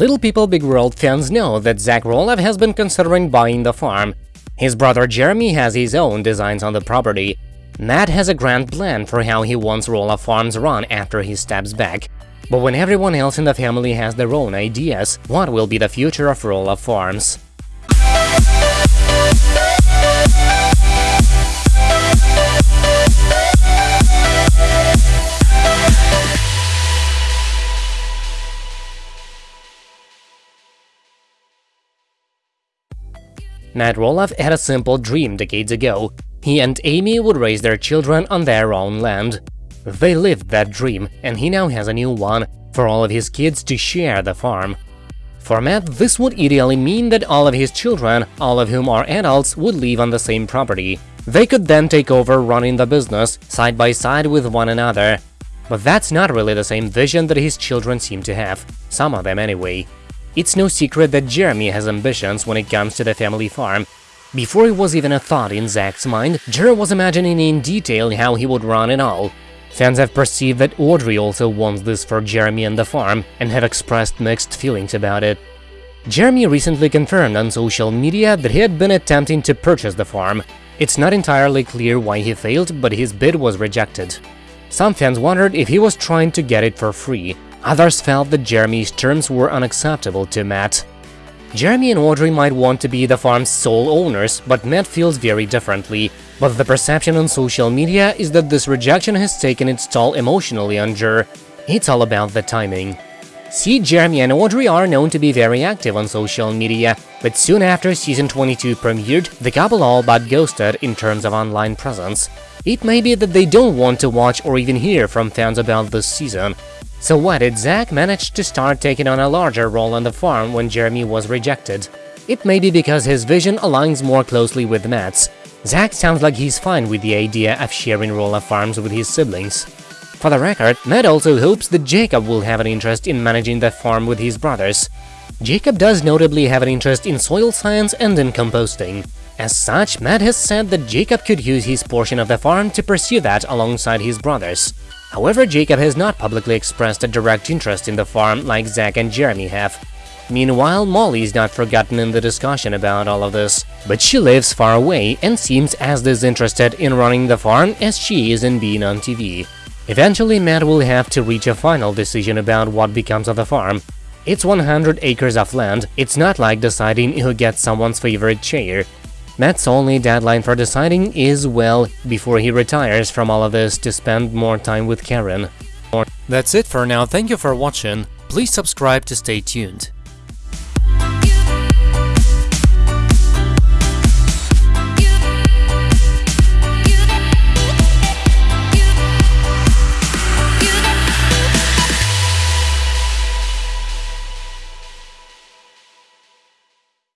Little People Big World fans know that Zach Roloff has been considering buying the farm. His brother Jeremy has his own designs on the property. Matt has a grand plan for how he wants Roloff Farms run after he steps back. But when everyone else in the family has their own ideas, what will be the future of Roloff Farms? Matt Roloff had a simple dream decades ago. He and Amy would raise their children on their own land. They lived that dream, and he now has a new one, for all of his kids to share the farm. For Matt, this would ideally mean that all of his children, all of whom are adults, would live on the same property. They could then take over running the business, side by side with one another. But that's not really the same vision that his children seem to have, some of them anyway. It's no secret that Jeremy has ambitions when it comes to the family farm. Before it was even a thought in Zach's mind, Jer was imagining in detail how he would run it all. Fans have perceived that Audrey also wants this for Jeremy and the farm, and have expressed mixed feelings about it. Jeremy recently confirmed on social media that he had been attempting to purchase the farm. It's not entirely clear why he failed, but his bid was rejected. Some fans wondered if he was trying to get it for free, Others felt that Jeremy's terms were unacceptable to Matt. Jeremy and Audrey might want to be the farm's sole owners, but Matt feels very differently. But the perception on social media is that this rejection has taken its toll emotionally on Jer. It's all about the timing. See, Jeremy and Audrey are known to be very active on social media, but soon after season 22 premiered, the couple all but ghosted in terms of online presence. It may be that they don't want to watch or even hear from fans about this season, so why did Zach manage to start taking on a larger role on the farm when Jeremy was rejected? It may be because his vision aligns more closely with Matt's. Zach sounds like he's fine with the idea of sharing Roloff Farms with his siblings. For the record, Matt also hopes that Jacob will have an interest in managing the farm with his brothers. Jacob does notably have an interest in soil science and in composting. As such, Matt has said that Jacob could use his portion of the farm to pursue that alongside his brothers. However, Jacob has not publicly expressed a direct interest in the farm like Zach and Jeremy have. Meanwhile, Molly is not forgotten in the discussion about all of this, but she lives far away and seems as disinterested in running the farm as she is in being on TV. Eventually, Matt will have to reach a final decision about what becomes of the farm. It's 100 acres of land, it's not like deciding who gets someone's favorite chair, Matt's only deadline for deciding is, well, before he retires from all of this to spend more time with Karen. That's it for now, thank you for watching, please subscribe to stay tuned.